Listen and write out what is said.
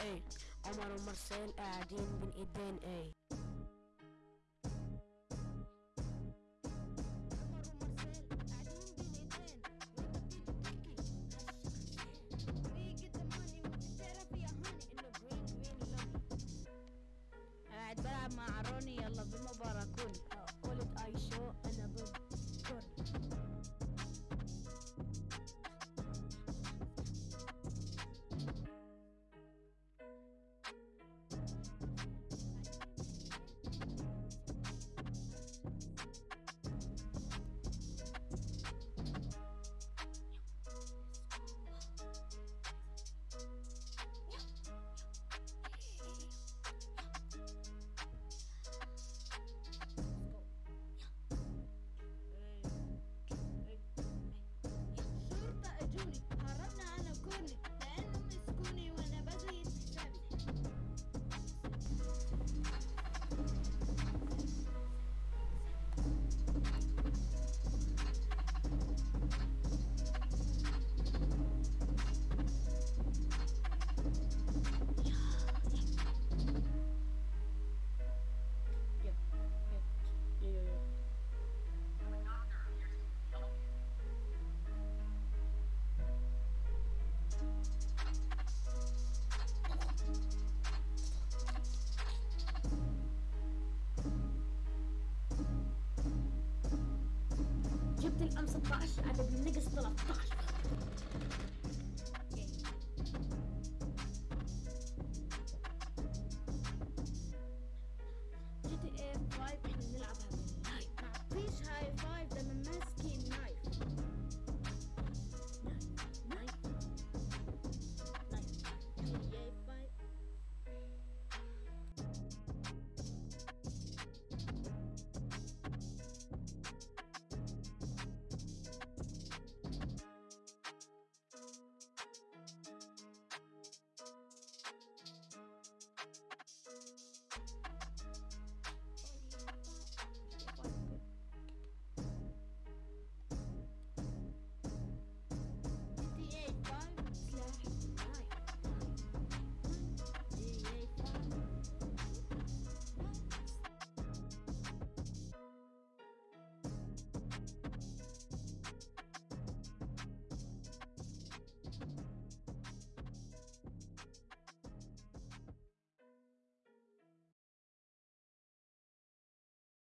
اي عمر ومرسيل قاعدين بين ايدين إيه جبت الام 16 عدد النقص 13